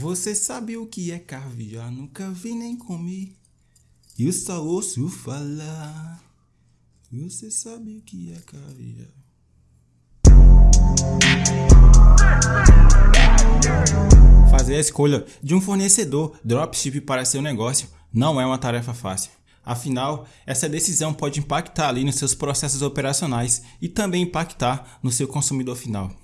Você sabe o que é caviar? Nunca vi nem comi. Eu só ouço falar. Você sabe o que é caviar? Fazer a escolha de um fornecedor dropship para seu negócio não é uma tarefa fácil. Afinal, essa decisão pode impactar ali nos seus processos operacionais e também impactar no seu consumidor final.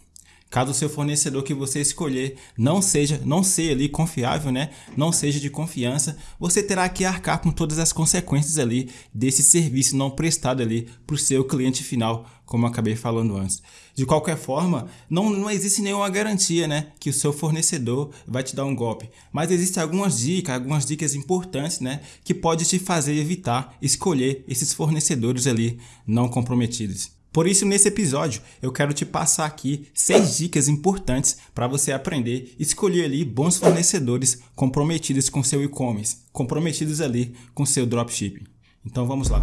Caso o seu fornecedor que você escolher não seja, não seja ali confiável, né? Não seja de confiança, você terá que arcar com todas as consequências ali desse serviço não prestado ali para o seu cliente final, como acabei falando antes. De qualquer forma, não, não existe nenhuma garantia, né, que o seu fornecedor vai te dar um golpe. Mas existem algumas dicas, algumas dicas importantes, né, que pode te fazer evitar escolher esses fornecedores ali não comprometidos. Por isso, nesse episódio, eu quero te passar aqui seis dicas importantes para você aprender e escolher ali bons fornecedores comprometidos com seu e-commerce, comprometidos ali com seu dropshipping. Então vamos lá.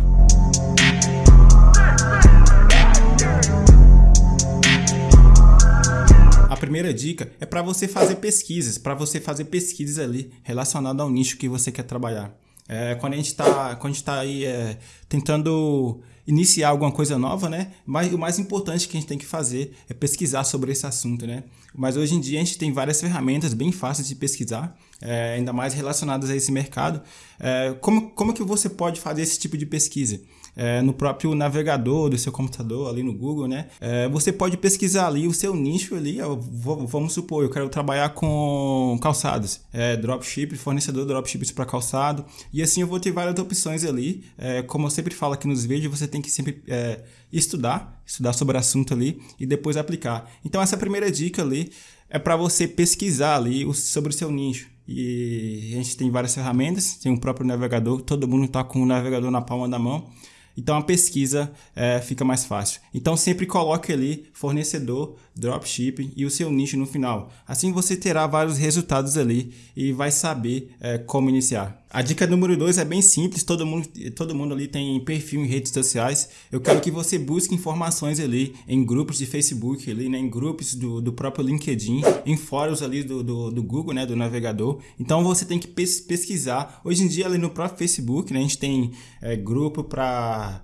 A primeira dica é para você fazer pesquisas, para você fazer pesquisas ali relacionadas ao nicho que você quer trabalhar. É, quando a gente está tá aí é, tentando iniciar alguma coisa nova, né? Mas o mais importante que a gente tem que fazer é pesquisar sobre esse assunto, né? Mas hoje em dia a gente tem várias ferramentas bem fáceis de pesquisar, é, ainda mais relacionadas a esse mercado. É, como, como que você pode fazer esse tipo de pesquisa? É, no próprio navegador do seu computador, ali no Google, né? É, você pode pesquisar ali o seu nicho ali. Ó, vamos supor, eu quero trabalhar com calçados, é, dropship, fornecedor de dropships para calçado. E assim eu vou ter várias opções ali. É, como eu sempre falo aqui nos vídeos, você tem que sempre é, estudar, estudar sobre o assunto ali e depois aplicar. Então essa primeira dica ali é para você pesquisar ali sobre o seu nicho. E a gente tem várias ferramentas, tem o próprio navegador, todo mundo está com o navegador na palma da mão. Então a pesquisa é, fica mais fácil. Então sempre coloque ali fornecedor, dropshipping e o seu nicho no final. Assim você terá vários resultados ali e vai saber é, como iniciar. A dica número 2 é bem simples, todo mundo, todo mundo ali tem perfil em redes sociais. Eu quero que você busque informações ali em grupos de Facebook, ali, né, em grupos do, do próprio LinkedIn, em fóruns ali do, do, do Google, né, do navegador. Então você tem que pesquisar. Hoje em dia ali no próprio Facebook, né, a gente tem é, grupo para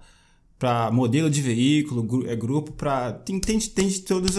para modelo de veículo, é grupo para tem, tem, tem todos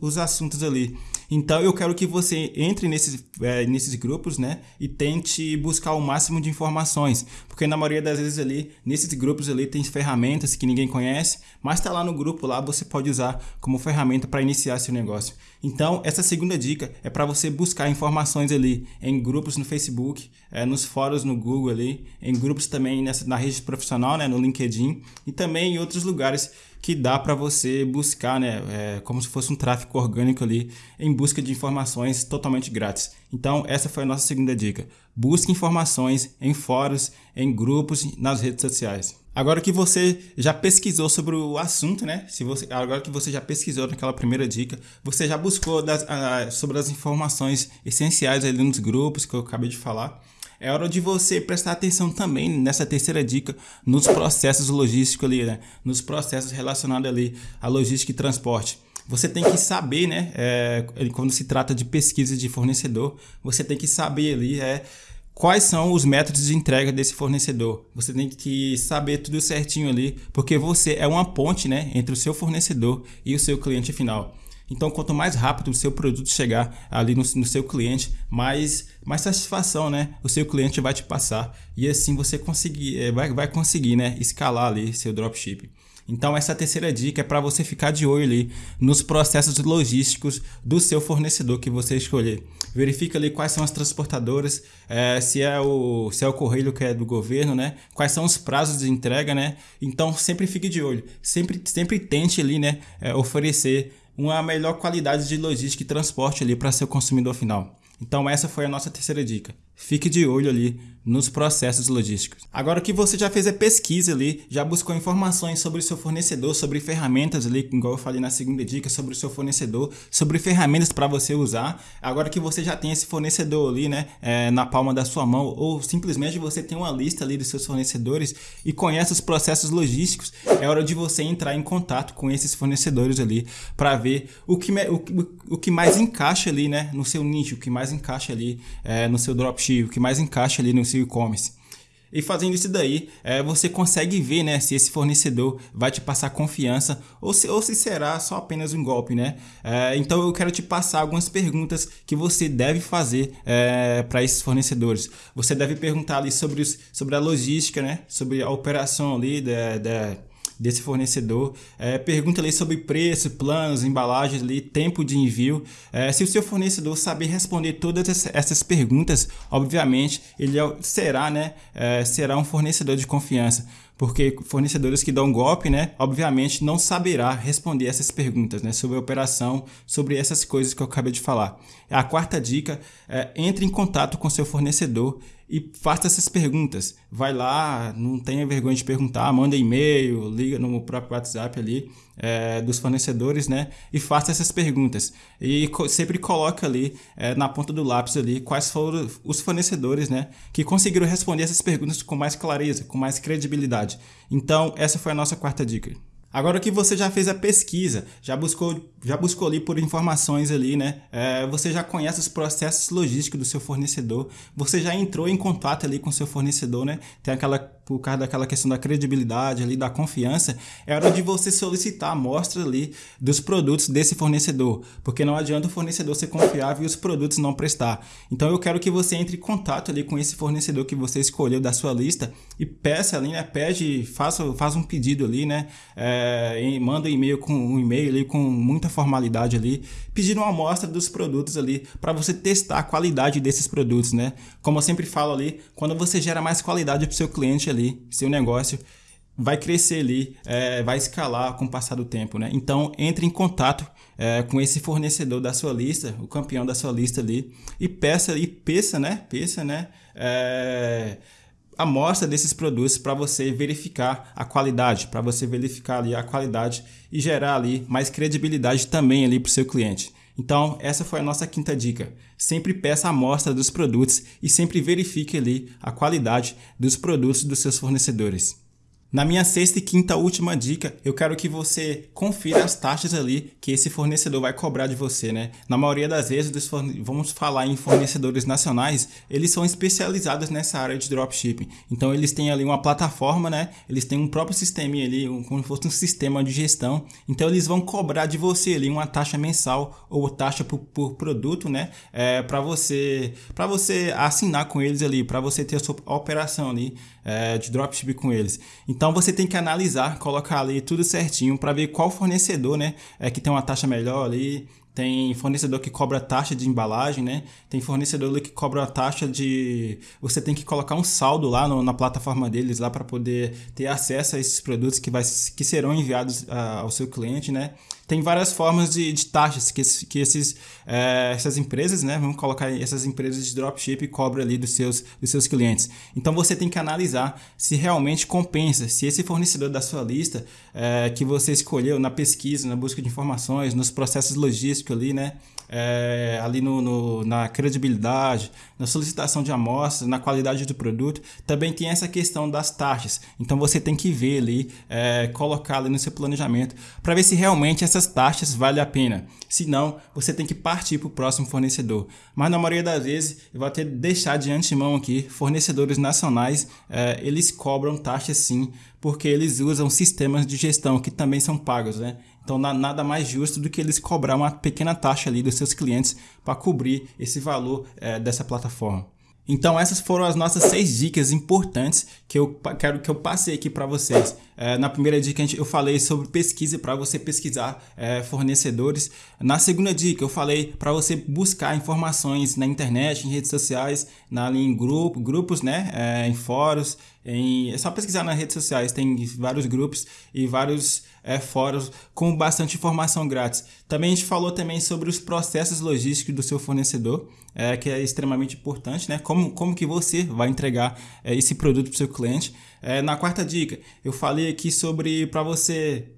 os assuntos ali. Então eu quero que você entre nesses, é, nesses grupos, né? E tente buscar o máximo de informações. Porque na maioria das vezes ali, nesses grupos ali, tem ferramentas que ninguém conhece, mas está lá no grupo lá, você pode usar como ferramenta para iniciar seu negócio. Então, essa segunda dica é para você buscar informações ali em grupos no Facebook, é, nos fóruns no Google ali, em grupos também nessa, na rede profissional, né, no LinkedIn e também em outros lugares que dá para você buscar, né, é, como se fosse um tráfego orgânico ali, em busca de informações totalmente grátis. Então, essa foi a nossa segunda dica. Busque informações em fóruns, em grupos, nas redes sociais. Agora que você já pesquisou sobre o assunto, né? Se você, agora que você já pesquisou naquela primeira dica, você já buscou das, uh, sobre as informações essenciais ali nos grupos que eu acabei de falar. É hora de você prestar atenção também nessa terceira dica nos processos logísticos ali, né? Nos processos relacionados ali à logística e transporte. Você tem que saber, né? É, quando se trata de pesquisa de fornecedor, você tem que saber ali é, quais são os métodos de entrega desse fornecedor. Você tem que saber tudo certinho ali, porque você é uma ponte, né, entre o seu fornecedor e o seu cliente final. Então, quanto mais rápido o seu produto chegar ali no, no, seu cliente, mais, mais satisfação, né? O seu cliente vai te passar. E assim você conseguir, é, vai, vai conseguir, né? Escalar ali seu dropship. Então, essa terceira dica é para você ficar de olho ali nos processos logísticos do seu fornecedor que você escolher. Verifica ali quais são as transportadoras, é, se, é o, se é o correio que é do governo, né? Quais são os prazos de entrega, né? Então, sempre fique de olho. Sempre, sempre tente ali, né? É, oferecer uma melhor qualidade de logística e transporte ali para seu consumidor final. Então essa foi a nossa terceira dica. Fique de olho ali nos processos logísticos. Agora que você já fez a pesquisa ali, já buscou informações sobre o seu fornecedor, sobre ferramentas ali, igual eu falei na segunda dica, sobre o seu fornecedor, sobre ferramentas para você usar. Agora que você já tem esse fornecedor ali, né, é, na palma da sua mão, ou simplesmente você tem uma lista ali dos seus fornecedores e conhece os processos logísticos, é hora de você entrar em contato com esses fornecedores ali para ver o que, o, o que mais encaixa ali, né, no seu nicho, o que mais encaixa ali é, no seu dropship, o que mais encaixa ali no seu e-commerce. E fazendo isso daí, é, você consegue ver né, se esse fornecedor vai te passar confiança ou se, ou se será só apenas um golpe. Né? É, então eu quero te passar algumas perguntas que você deve fazer é, para esses fornecedores. Você deve perguntar ali sobre, os, sobre a logística, né? sobre a operação ali da, da desse fornecedor. É, pergunta ali sobre preço, planos, embalagens ali, tempo de envio. É, se o seu fornecedor saber responder todas essas perguntas, obviamente ele é será, né, é, será um fornecedor de confiança porque fornecedores que dão golpe, né, obviamente não saberá responder essas perguntas, né, sobre a operação, sobre essas coisas que eu acabei de falar. A quarta dica é entre em contato com seu fornecedor e faça essas perguntas. Vai lá, não tenha vergonha de perguntar, manda e-mail, liga no próprio WhatsApp ali é, dos fornecedores, né? E faça essas perguntas. E co sempre coloca ali é, na ponta do lápis ali quais foram os fornecedores, né? Que conseguiram responder essas perguntas com mais clareza, com mais credibilidade. Então, essa foi a nossa quarta dica. Agora que você já fez a pesquisa, já buscou, já buscou ali por informações ali, né? É, você já conhece os processos logísticos do seu fornecedor, você já entrou em contato ali com seu fornecedor, né? Tem aquela, por causa daquela questão da credibilidade ali, da confiança, é hora de você solicitar amostra ali dos produtos desse fornecedor, porque não adianta o fornecedor ser confiável e os produtos não prestar. Então eu quero que você entre em contato ali com esse fornecedor que você escolheu da sua lista e peça ali, né? Pede, faça, faz um pedido ali, né? É, manda um e-mail com um e-mail ali com muita formalidade ali, pedindo uma amostra dos produtos ali para você testar a qualidade desses produtos, né? Como eu sempre falo ali, quando você gera mais qualidade para o seu cliente ali, seu negócio vai crescer ali, é, vai escalar com o passar do tempo, né? Então entre em contato é, com esse fornecedor da sua lista, o campeão da sua lista ali, e peça e peça, né? Peça, né? É, amostra desses produtos para você verificar a qualidade, para você verificar ali a qualidade e gerar ali mais credibilidade também ali para o seu cliente. Então, essa foi a nossa quinta dica. Sempre peça a amostra dos produtos e sempre verifique ali a qualidade dos produtos dos seus fornecedores. Na minha sexta e quinta última dica, eu quero que você confira as taxas ali que esse fornecedor vai cobrar de você, né? Na maioria das vezes, vamos falar em fornecedores nacionais, eles são especializados nessa área de dropshipping. Então eles têm ali uma plataforma, né? Eles têm um próprio sistema ali, um, como se fosse um sistema de gestão. Então eles vão cobrar de você ali uma taxa mensal ou taxa por, por produto, né? É, para você, para você assinar com eles ali, para você ter a sua operação ali é, de dropship com eles. Então você tem que analisar, colocar ali tudo certinho para ver qual fornecedor, né, é que tem uma taxa melhor ali. Tem fornecedor que cobra taxa de embalagem, né? Tem fornecedor que cobra a taxa de. Você tem que colocar um saldo lá no, na plataforma deles lá para poder ter acesso a esses produtos que, vai, que serão enviados a, ao seu cliente, né? tem várias formas de, de taxas que, que esses, é, essas empresas, né, vamos colocar essas empresas de dropship cobram ali dos seus, dos seus clientes. Então você tem que analisar se realmente compensa, se esse fornecedor da sua lista é, que você escolheu na pesquisa, na busca de informações, nos processos logísticos ali, né, é, ali no, no, na credibilidade, na solicitação de amostras, na qualidade do produto, também tem essa questão das taxas. Então você tem que ver ali, é, colocar ali no seu planejamento para ver se realmente essas taxas valem a pena. Se não, você tem que partir para o próximo fornecedor. Mas na maioria das vezes, eu vou até deixar de antemão aqui, fornecedores nacionais, é, eles cobram taxas sim, porque eles usam sistemas de gestão que também são pagos, né? Então, nada mais justo do que eles cobrar uma pequena taxa ali dos seus clientes para cobrir esse valor é, dessa plataforma. Então essas foram as nossas seis dicas importantes que eu quero que eu passei aqui para vocês. É, na primeira dica eu falei sobre pesquisa para você pesquisar é, fornecedores. Na segunda dica eu falei para você buscar informações na internet, em redes sociais, na, em grupo, grupos, né, é, em fóruns. Em, é só pesquisar nas redes sociais, tem vários grupos e vários é, fóruns com bastante informação grátis. Também a gente falou também sobre os processos logísticos do seu fornecedor, é, que é extremamente importante, né? Como como, como que você vai entregar é, esse produto para o seu cliente. É, na quarta dica, eu falei aqui sobre para você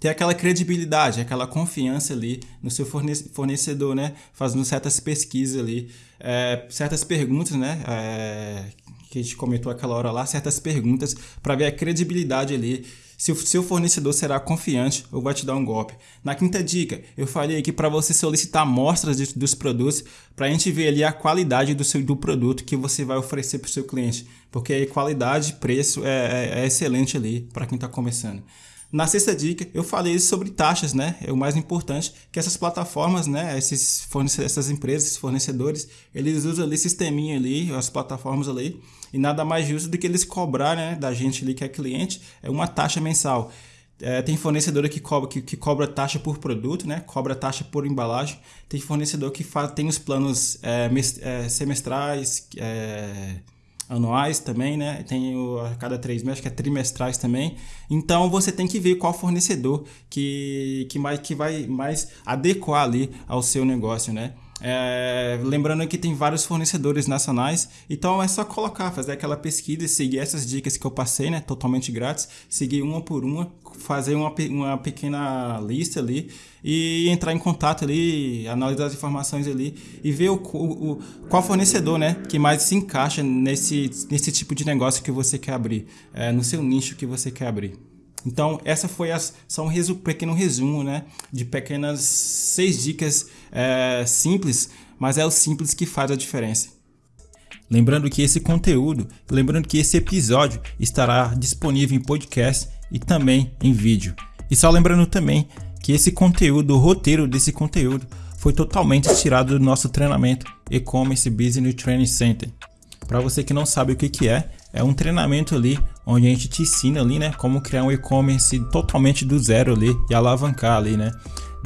ter aquela credibilidade, aquela confiança ali no seu fornecedor, né? Fazendo certas pesquisas ali, é, certas perguntas, né? É, que a gente comentou aquela hora lá, certas perguntas para ver a credibilidade ali se o seu fornecedor será confiante ou vai te dar um golpe. Na quinta dica, eu falei aqui para você solicitar amostras de, dos produtos para a gente ver ali a qualidade do, seu, do produto que você vai oferecer para o seu cliente, porque aí qualidade e preço é, é, é excelente ali para quem está começando. Na sexta dica, eu falei sobre taxas, né? É o mais importante, que essas plataformas, né? Esses essas empresas, esses fornecedores, eles usam ali sisteminha ali, as plataformas ali, e nada mais justo do que eles cobrar, né? Da gente ali que é cliente, é uma taxa mensal. É, tem fornecedor que cobra, que, que, cobra taxa por produto, né? Cobra taxa por embalagem. Tem fornecedor que faz, tem os planos é, é, semestrais, é, anuais também, né? Tem o, a cada três meses, que é trimestrais também. Então você tem que ver qual fornecedor que, que, mais, que vai mais adequar ali ao seu negócio, né? É, lembrando que tem vários fornecedores nacionais, então é só colocar, fazer aquela pesquisa e seguir essas dicas que eu passei, né? Totalmente grátis, seguir uma por uma, fazer uma, uma pequena lista ali e entrar em contato ali, analisar as informações ali e ver o, o, o, qual fornecedor, né, que mais se encaixa nesse, nesse tipo de negócio que você quer abrir, é, no seu nicho que você quer abrir. Então, essa foi as, só um pequeno resumo né, de pequenas seis dicas é, simples, mas é o simples que faz a diferença. Lembrando que esse conteúdo, lembrando que esse episódio estará disponível em podcast e também em vídeo. E só lembrando também que esse conteúdo, o roteiro desse conteúdo, foi totalmente tirado do nosso treinamento E-Commerce Business Training Center. Para você que não sabe o que, que é, é um treinamento ali onde a gente te ensina ali, né, como criar um e-commerce totalmente do zero ali e alavancar ali, né?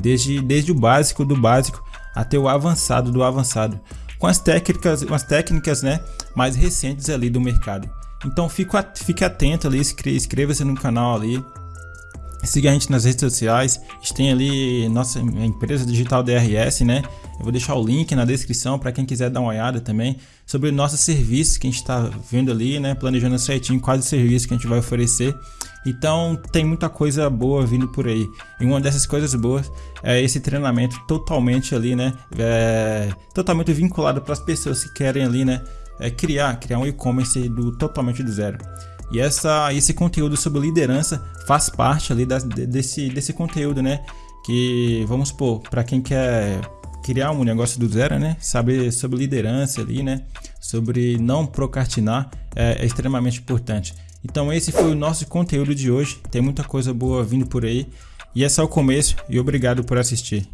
Desde, desde o básico do básico até o avançado do avançado, com as técnicas, as técnicas, né, mais recentes ali do mercado. Então fique atento ali, inscreva-se no canal ali, siga a gente nas redes sociais, a gente tem ali nossa empresa digital DRS, né? Eu vou deixar o link na descrição para quem quiser dar uma olhada também sobre nossos serviços que a gente está vendo ali, né? Planejando certinho quais os serviços que a gente vai oferecer. Então tem muita coisa boa vindo por aí. E uma dessas coisas boas é esse treinamento totalmente ali, né? É, totalmente vinculado para as pessoas que querem ali, né? É criar, criar um e-commerce do totalmente do zero. E essa, esse conteúdo sobre liderança faz parte ali da, desse, desse conteúdo, né? Que vamos supor, para quem quer criar um negócio do zero, né? Saber sobre liderança ali, né? Sobre não procrastinar é, é extremamente importante. Então esse foi o nosso conteúdo de hoje. Tem muita coisa boa vindo por aí. E é só o começo e obrigado por assistir.